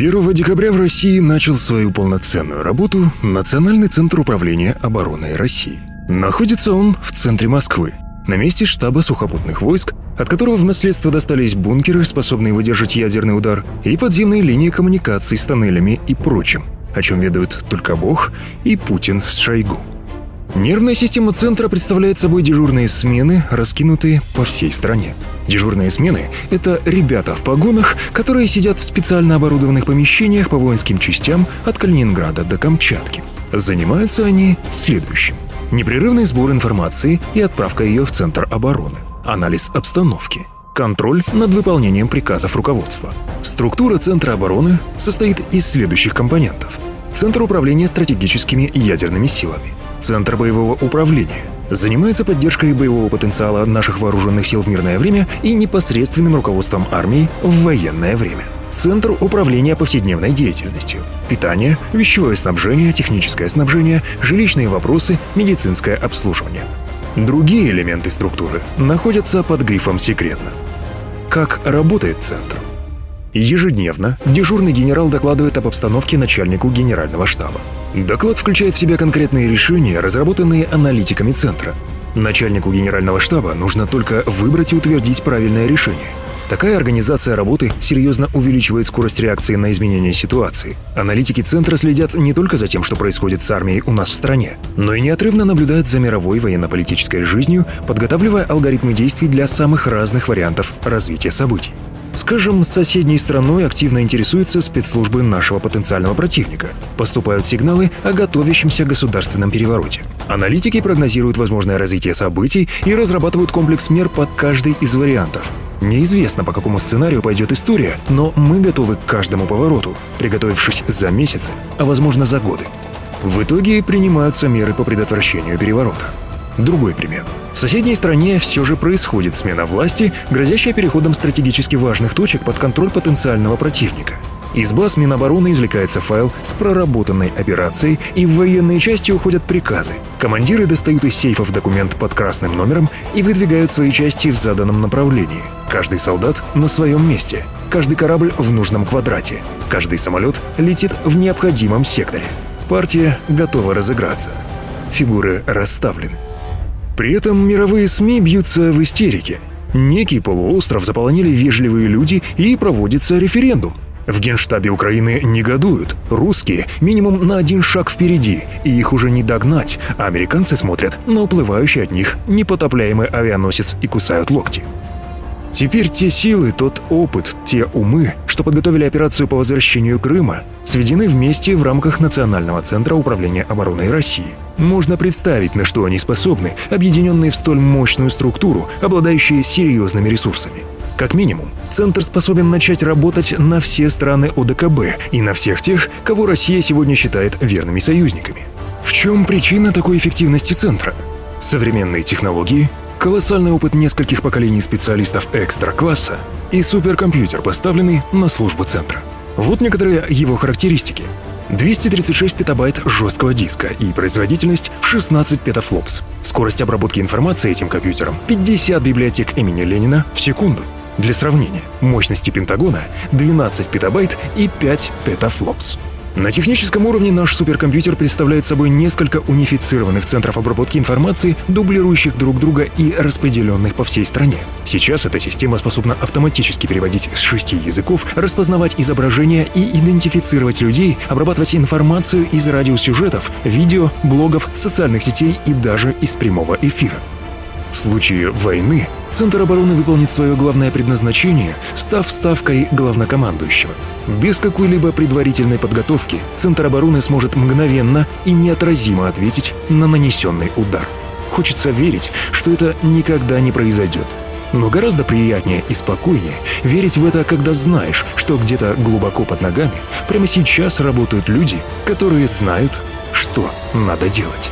Первого декабря в России начал свою полноценную работу Национальный центр управления обороной России. Находится он в центре Москвы, на месте штаба сухопутных войск, от которого в наследство достались бункеры, способные выдержать ядерный удар, и подземные линии коммуникаций с тоннелями и прочим, о чем ведают только Бог и Путин с Шойгу. Нервная система центра представляет собой дежурные смены, раскинутые по всей стране. Дежурные смены — это ребята в погонах, которые сидят в специально оборудованных помещениях по воинским частям от Калининграда до Камчатки. Занимаются они следующим. Непрерывный сбор информации и отправка ее в Центр обороны. Анализ обстановки. Контроль над выполнением приказов руководства. Структура Центра обороны состоит из следующих компонентов. Центр управления стратегическими ядерными силами. Центр боевого управления. Занимается поддержкой боевого потенциала наших вооруженных сил в мирное время и непосредственным руководством армии в военное время. Центр управления повседневной деятельностью. Питание, вещевое снабжение, техническое снабжение, жилищные вопросы, медицинское обслуживание. Другие элементы структуры находятся под грифом «секретно». Как работает Центр? Ежедневно дежурный генерал докладывает об обстановке начальнику генерального штаба. Доклад включает в себя конкретные решения, разработанные аналитиками Центра. Начальнику генерального штаба нужно только выбрать и утвердить правильное решение. Такая организация работы серьезно увеличивает скорость реакции на изменения ситуации. Аналитики Центра следят не только за тем, что происходит с армией у нас в стране, но и неотрывно наблюдают за мировой военно-политической жизнью, подготавливая алгоритмы действий для самых разных вариантов развития событий. Скажем, соседней страной активно интересуются спецслужбы нашего потенциального противника. Поступают сигналы о готовящемся государственном перевороте. Аналитики прогнозируют возможное развитие событий и разрабатывают комплекс мер под каждый из вариантов. Неизвестно, по какому сценарию пойдет история, но мы готовы к каждому повороту, приготовившись за месяцы, а возможно за годы. В итоге принимаются меры по предотвращению переворота. Другой пример. В соседней стране все же происходит смена власти, грозящая переходом стратегически важных точек под контроль потенциального противника. Из баз Минобороны извлекается файл с проработанной операцией, и в военные части уходят приказы. Командиры достают из сейфов документ под красным номером и выдвигают свои части в заданном направлении. Каждый солдат на своем месте, каждый корабль в нужном квадрате, каждый самолет летит в необходимом секторе. Партия готова разыграться. Фигуры расставлены. При этом мировые СМИ бьются в истерике. Некий полуостров заполонили вежливые люди и проводится референдум. В генштабе Украины негодуют. Русские минимум на один шаг впереди, и их уже не догнать, американцы смотрят на уплывающий от них непотопляемый авианосец и кусают локти. Теперь те силы, тот опыт, те умы, что подготовили операцию по возвращению Крыма, сведены вместе в рамках Национального центра управления обороной России. Можно представить, на что они способны, объединенные в столь мощную структуру, обладающие серьезными ресурсами. Как минимум, Центр способен начать работать на все страны ОДКБ и на всех тех, кого Россия сегодня считает верными союзниками. В чем причина такой эффективности Центра? Современные технологии, колоссальный опыт нескольких поколений специалистов экстра-класса и суперкомпьютер, поставленный на службу Центра. Вот некоторые его характеристики. 236 петабайт жесткого диска и производительность в 16 петафлопс. Скорость обработки информации этим компьютером 50 библиотек имени Ленина в секунду. Для сравнения, мощности Пентагона 12 петабайт и 5 петафлопс. На техническом уровне наш суперкомпьютер представляет собой несколько унифицированных центров обработки информации, дублирующих друг друга и распределенных по всей стране. Сейчас эта система способна автоматически переводить с шести языков, распознавать изображения и идентифицировать людей, обрабатывать информацию из радиосюжетов, видео, блогов, социальных сетей и даже из прямого эфира. В случае войны Центр обороны выполнит свое главное предназначение, став ставкой главнокомандующего. Без какой-либо предварительной подготовки Центр обороны сможет мгновенно и неотразимо ответить на нанесенный удар. Хочется верить, что это никогда не произойдет. Но гораздо приятнее и спокойнее верить в это, когда знаешь, что где-то глубоко под ногами прямо сейчас работают люди, которые знают, что надо делать.